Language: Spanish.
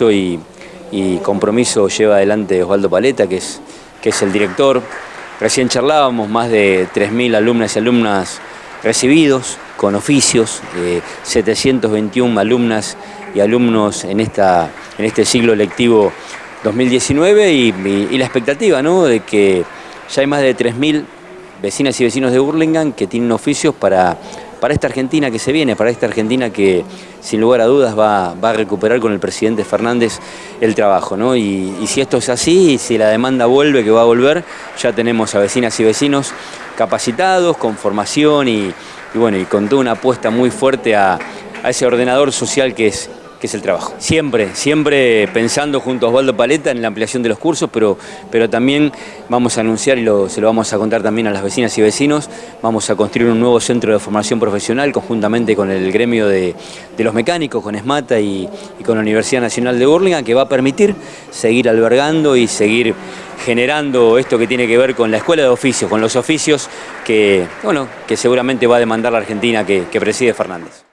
y, y, compromiso lleva adelante Osvaldo Paleta, que es, que es el director. Recién charlábamos, más de 3.000 alumnas y alumnas recibidos con oficios, 721 alumnas y alumnos en, esta, en este siglo lectivo 2019 y, y la expectativa ¿no? de que ya hay más de 3.000 vecinas y vecinos de Burlingame que tienen oficios para para esta Argentina que se viene, para esta Argentina que sin lugar a dudas va, a recuperar con el presidente Fernández el trabajo. ¿no? Y, si esto es así, si la demanda vuelve, que va a volver, ya tenemos a vecinas y vecinos capacitados, con formación y, bueno, y con toda una apuesta muy fuerte a ese ordenador social que es, que es el trabajo. Siempre, siempre pensando junto a Osvaldo Paleta en la ampliación de los cursos, pero, pero también vamos a anunciar y se lo vamos a contar también a las vecinas y vecinos, vamos a construir un nuevo centro de formación profesional conjuntamente con el gremio de, los mecánicos, con ESMATA y, con la Universidad Nacional de Burlingame, que va a permitir seguir albergando y seguir generando esto que tiene que ver con la escuela de oficios, con los oficios que, bueno, que seguramente va a demandar la Argentina que preside Fernández.